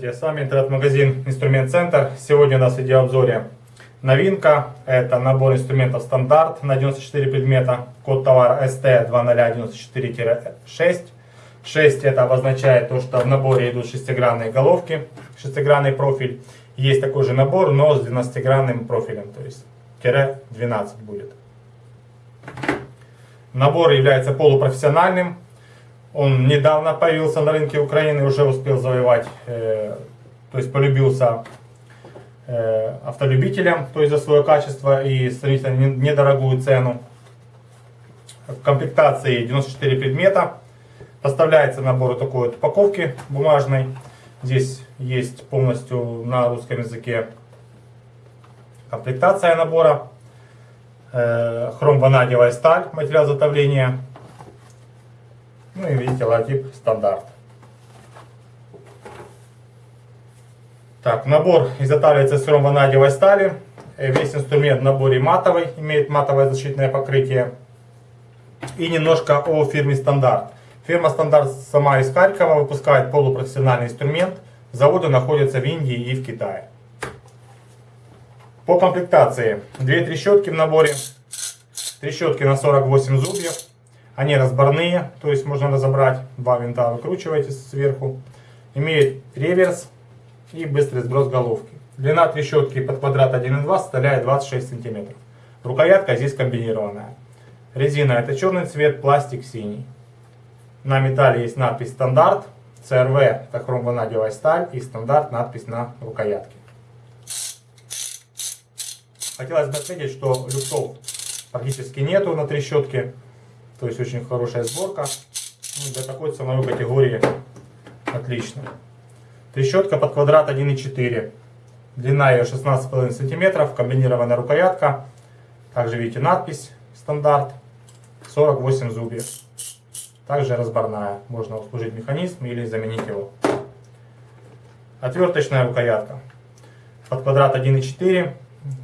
Здравствуйте, с вами интернет-магазин Инструмент Центр. Сегодня у нас в видеообзоре новинка. Это набор инструментов стандарт на 94 предмета. Код товара ST2094-6. 6 это обозначает то, что в наборе идут шестигранные головки, шестигранный профиль. Есть такой же набор, но с 12-гранным профилем, то есть тире 12 будет. Набор является полупрофессиональным. Он недавно появился на рынке Украины, уже успел завоевать, э, то есть полюбился э, автолюбителям, то есть за свое качество и сравнительно недорогую цену. В комплектации 94 предмета. Поставляется набор такой вот упаковки бумажной. Здесь есть полностью на русском языке комплектация набора. Э, хром-ванадиевая сталь, материал затовления. Ну и видите, логотип стандарт. Так, набор изготавливается из хром-ванадиевой стали. Э, весь инструмент в наборе матовый, имеет матовое защитное покрытие. И немножко о фирме Стандарт. Фирма Стандарт сама из Харькова выпускает полупрофессиональный инструмент. Заводы находятся в Индии и в Китае. По комплектации. Две трещотки в наборе. Трещотки на 48 зубьев. Они разборные, то есть можно разобрать. Два винта выкручиваете сверху. Имеет реверс и быстрый сброс головки. Длина трещотки под квадрат 1,2 составляет 26 см. Рукоятка здесь комбинированная. Резина это черный цвет, пластик синий. На металле есть надпись стандарт, CRV это хромванадиевая сталь и стандарт надпись на рукоятке. Хотелось бы отметить, что люфтов практически нету на трещотке. То есть очень хорошая сборка. Ну, для такой ценовой категории отлично. Трещотка под квадрат 1,4. Длина ее 16,5 см. Комбинированная рукоятка. Также видите надпись стандарт. 48 зубьев. Также разборная. Можно обслужить механизм или заменить его. Отверточная рукоятка. Под квадрат 1,4.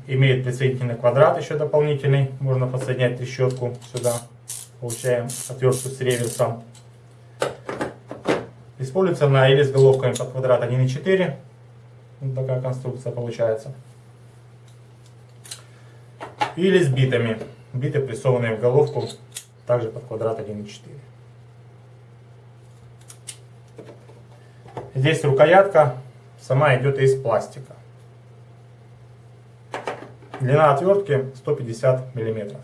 Имеет присоединительный квадрат еще дополнительный. Можно подсоединять трещотку сюда. Получаем отвертку с реверсом. Используется на или с головками под квадрат 1,4. Вот такая конструкция получается. Или с битами. Биты прессованные в головку, также под квадрат 1,4. Здесь рукоятка сама идет из пластика. Длина отвертки 150 миллиметров.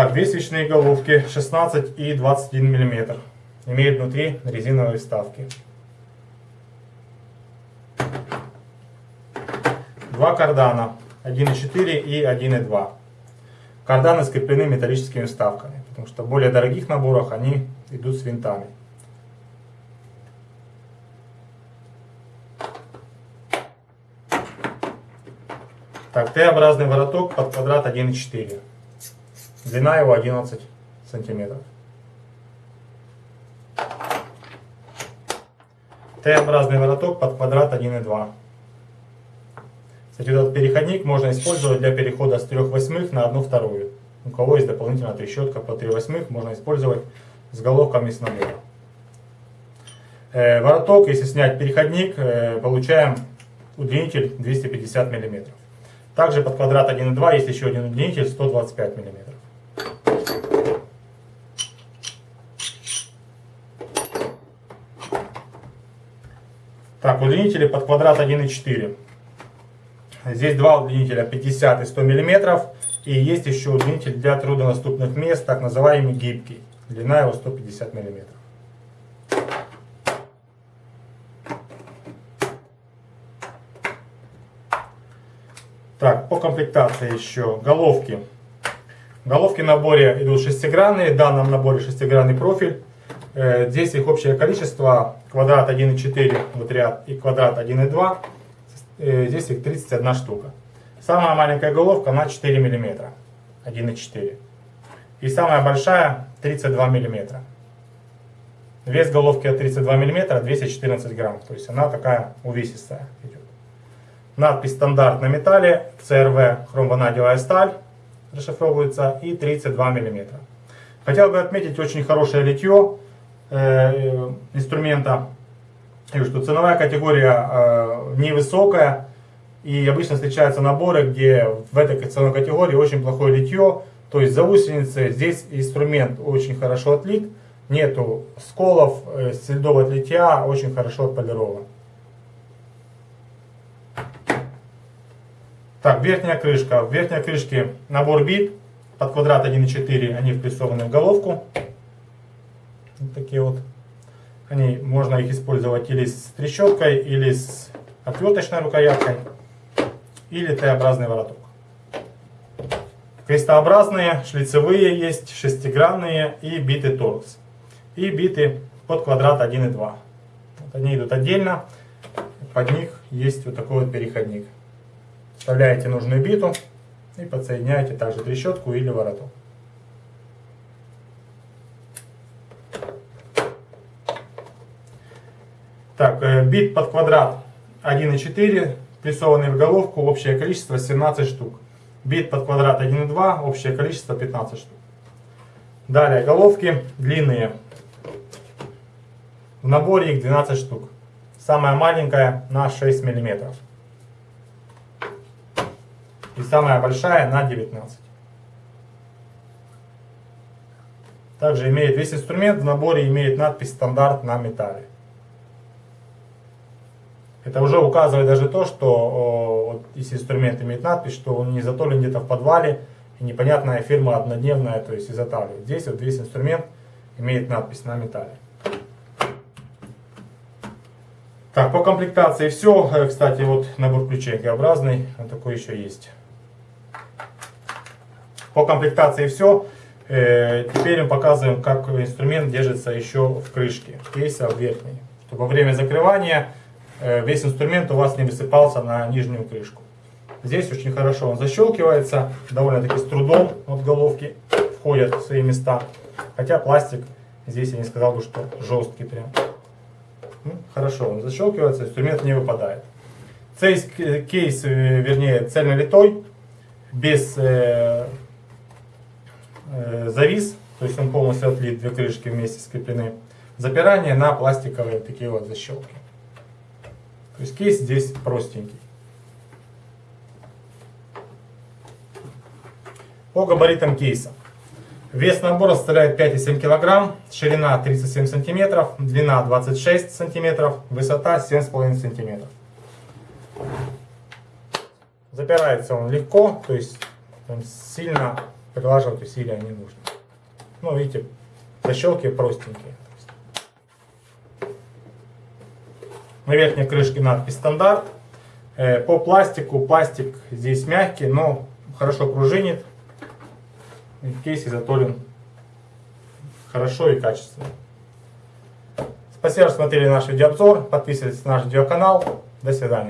Так, две свечные головки 16 и 21 мм. Имеют внутри резиновые вставки. Два кардана 1.4 и 1.2. Карданы скреплены металлическими вставками, потому что в более дорогих наборах они идут с винтами. Так, Т-образный вороток под квадрат 1.4. Длина его 11 сантиметров. Т-образный вороток под квадрат 1,2. Кстати, этот переходник можно использовать для перехода с 3 восьмых на 1 вторую. У кого есть дополнительная трещотка по 3 восьмых, можно использовать с головками с набора. Э, вороток, если снять переходник, э, получаем удлинитель 250 мм. Также под квадрат 1,2 есть еще один удлинитель 125 мм. Так, удлинители под квадрат 1,4. Здесь два удлинителя 50 и 100 мм. И есть еще удлинитель для труднодоступных мест, так называемый гибкий. Длина его 150 мм. Так, по комплектации еще головки. Головки в наборе идут шестигранные, в данном наборе шестигранный профиль. Э, здесь их общее количество, квадрат 1,4 вот ряд и квадрат 1,2, э, здесь их 31 штука. Самая маленькая головка на 4 мм, 1,4. И самая большая 32 мм. Вес головки от 32 мм 214 грамм, то есть она такая увесистая идет. Надпись стандарт на металле, CRV хромванадиевая сталь расшифровывается и 32 мм. Хотел бы отметить очень хорошее литье. Э, инструмента. И что ценовая категория э, невысокая. И обычно встречаются наборы, где в этой ценовой категории очень плохое литье. То есть заусеницы, здесь инструмент очень хорошо отлит. Нету сколов, э, следов от литья, очень хорошо отполирован. Так, верхняя крышка. В верхней крышке набор бит под квадрат 1,4, они впрессованы в головку. Вот такие вот. Они, можно их использовать или с трещоткой, или с отверточной рукояткой, или Т-образный вороток. Крестообразные, шлицевые есть, шестигранные и биты торкс. И биты под квадрат 1,2. Вот они идут отдельно, под них есть вот такой вот переходник. Вставляете нужную биту и подсоединяете также трещотку или вороток. Так, э, бит под квадрат 1,4, прессованный в головку, общее количество 17 штук. Бит под квадрат 1,2, общее количество 15 штук. Далее, головки длинные. В наборе их 12 штук. Самая маленькая на 6 миллиметров и самая большая на 19. Также имеет весь инструмент в наборе имеет надпись стандарт на металле. Это уже указывает даже то, что вот, если инструмент имеет надпись, что он не затолен где-то в подвале и непонятная фирма однодневная, то есть изготавливает. Здесь вот весь инструмент имеет надпись на металле. Так, по комплектации все. Э, кстати, вот набор ключей Г-образный, он такой еще есть. По комплектации все. Э, теперь мы показываем, как инструмент держится еще в крышке кейса в верхней. Чтобы во время закрывания э, весь инструмент у вас не высыпался на нижнюю крышку. Здесь очень хорошо он защелкивается, довольно-таки с трудом от головки входят в свои места. Хотя пластик здесь я не сказал бы, что жесткий прям. Ну, хорошо, он защелкивается, инструмент не выпадает. Кейс, кейс э, вернее, цельнолитой, без Э, завис, то есть он полностью отлит, две крышки вместе скреплены. Запирание на пластиковые такие вот защелки. То есть кейс здесь простенький. По габаритам кейса. Вес набора составляет 5,7 кг, ширина 37 см, длина 26 см, высота 7,5 см. Запирается он легко, то есть сильно прилаживать усилия не нужно. Ну, видите, защелки простенькие. На верхней крышке надпись стандарт. Э, по пластику, пластик здесь мягкий, но хорошо пружинит. Кейс изготовлен хорошо и качественно. Спасибо, что смотрели наш видеообзор. Подписывайтесь на наш видеоканал. До свидания.